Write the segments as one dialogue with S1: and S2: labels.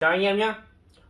S1: Chào anh em nhé.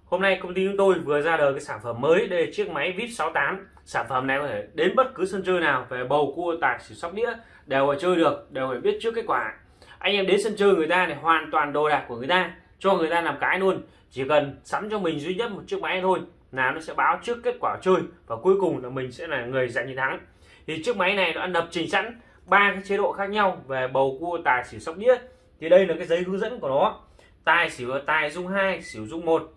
S1: Hôm nay công ty chúng tôi vừa ra đời cái sản phẩm mới. Đây là chiếc máy VIP 68 sản phẩm này có thể đến bất cứ sân chơi nào, về bầu cua, tài xỉu, sóc đĩa, đều phải chơi được, đều phải biết trước kết quả. Anh em đến sân chơi người ta này, hoàn toàn đồ đạc của người ta, cho người ta làm cái luôn. Chỉ cần sắm cho mình duy nhất một chiếc máy thôi là nó sẽ báo trước kết quả chơi và cuối cùng là mình sẽ là người giành chiến thắng. Thì chiếc máy này nó đã lập trình sẵn ba cái chế độ khác nhau về bầu cua, tài xỉu, sóc đĩa. Thì đây là cái giấy hướng dẫn của nó tài xỉu là tài dung hai, xỉu dung một.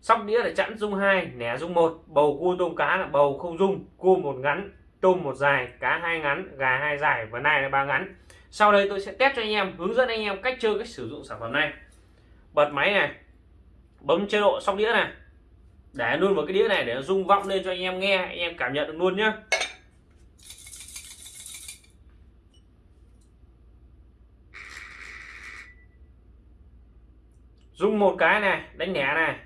S1: Sóc đĩa là chẵn dung hai, nẻ dung một. Bầu cua tôm cá là bầu không dung, cua một ngắn, tôm một dài, cá hai ngắn, gà hai dài và nai là ba ngắn. Sau đây tôi sẽ test cho anh em, hướng dẫn anh em cách chơi cách sử dụng sản phẩm này. Bật máy này, bấm chế độ sóc đĩa này. Để luôn vào cái đĩa này để nó rung vọng lên cho anh em nghe, anh em cảm nhận được luôn nhé dùng một cái này, đánh nhẹ này.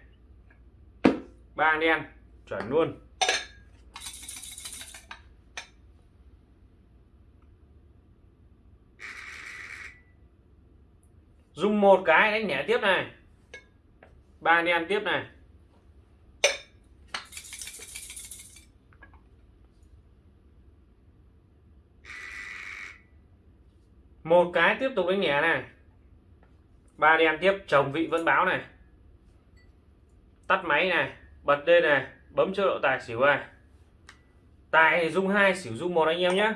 S1: Ba đen chuẩn luôn. Dùng một cái đánh nhẹ tiếp này. Ba đen tiếp này. Một cái tiếp tục đánh nhẹ này ba đen tiếp. Chồng vị vẫn báo này. Tắt máy này, bật lên này, bấm chế độ tài xỉu này. Tài dung hai, xỉu dung một anh em nhé.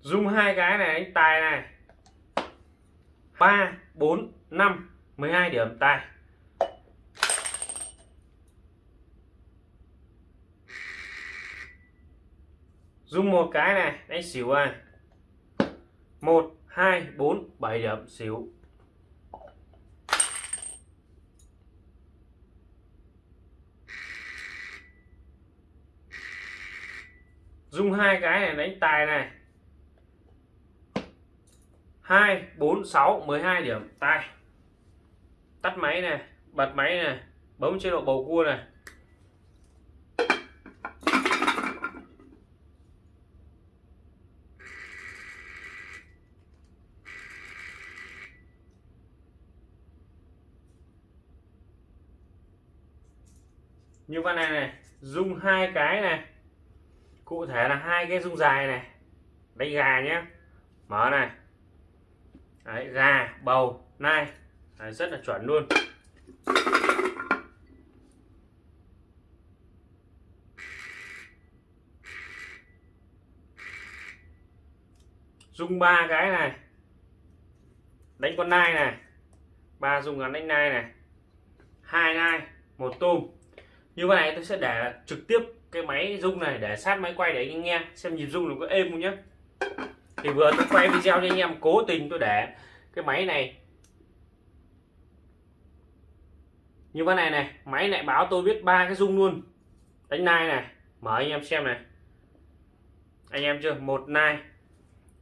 S1: Dung hai cái này, anh tài này. Ba, bốn, năm 12 điểm, tài. Dùng một cái này đánh xỉu à, một hai bốn bảy điểm xỉu. Dùng hai cái này đánh tài này. Hai bốn sáu mười hai điểm tài. Tắt máy này bật máy này bấm chế độ bầu cua này. Như con này này dùng hai cái này. Cụ thể là hai cái dung dài này. Đánh gà nhé mở này. Đấy, gà bầu nai. Đấy, rất là chuẩn luôn. Dùng ba cái này. Đánh con nai này. Ba dùng gắn đánh nai này. Hai nai một tôm như vậy này tôi sẽ để trực tiếp cái máy rung này, để sát máy quay để anh nghe, xem nhịp rung nó có êm không nhé thì vừa tôi quay video cho anh em, cố tình tôi để cái máy này. Như thế này này, máy lại báo tôi biết ba cái rung luôn. Đánh nai này, mở anh em xem này. Anh em chưa? Một nai,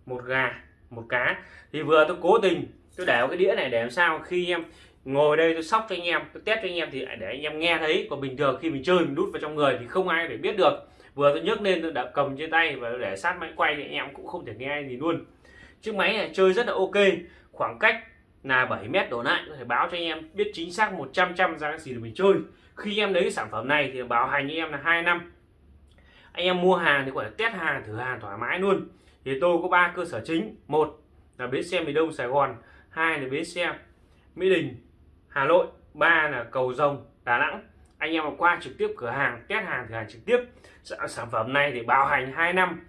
S1: một gà, một cá. Thì vừa tôi cố tình, tôi để cái đĩa này để làm sao khi em ngồi đây tôi sóc cho anh em, tôi test cho anh em thì để anh em nghe thấy. Còn bình thường khi mình chơi, mình đút vào trong người thì không ai để biết được. Vừa tôi nhấc lên, tôi đã cầm trên tay và để sát máy quay thì anh em cũng không thể nghe gì luôn. Chiếc máy này chơi rất là ok, khoảng cách là 7 mét đổ lại, có thể báo cho anh em biết chính xác 100 trăm ra cái gì để mình chơi. Khi em lấy cái sản phẩm này thì bảo hành anh em là 2 năm. Anh em mua hàng thì có thể test hàng, thử hàng thoải mái luôn. Thì tôi có ba cơ sở chính. Một là bến xe miền đông sài gòn, hai là bến xe mỹ đình hà nội, ba là cầu rồng, đà nẵng. Anh em mà qua trực tiếp cửa hàng, test hàng cửa hàng trực tiếp, sản phẩm này thì bảo hành 2 năm.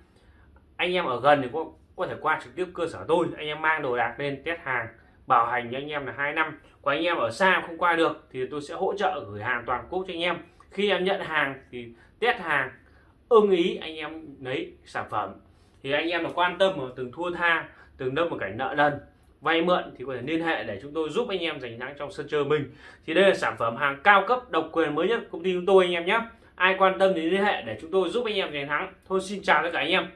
S1: Anh em ở gần thì có có thể qua trực tiếp cơ sở tôi. Anh em mang đồ đạc lên, test hàng, bảo hành cho anh em là hai năm. Còn anh em ở xa không qua được thì tôi sẽ hỗ trợ gửi hàng toàn quốc cho anh em. Khi em nhận hàng thì test hàng, ưng ý anh em lấy sản phẩm. Thì anh em là quan tâm mà từng thua tha, từng đâm một cảnh nợ nần vay mượn thì có thể liên hệ để chúng tôi giúp anh em giành thắng trong sân chơi mình. Thì đây là sản phẩm hàng cao cấp, độc quyền mới nhất công ty chúng tôi anh em nhé. Ai quan tâm thì liên hệ để chúng tôi giúp anh em giành thắng. Thôi xin chào tất cả anh em.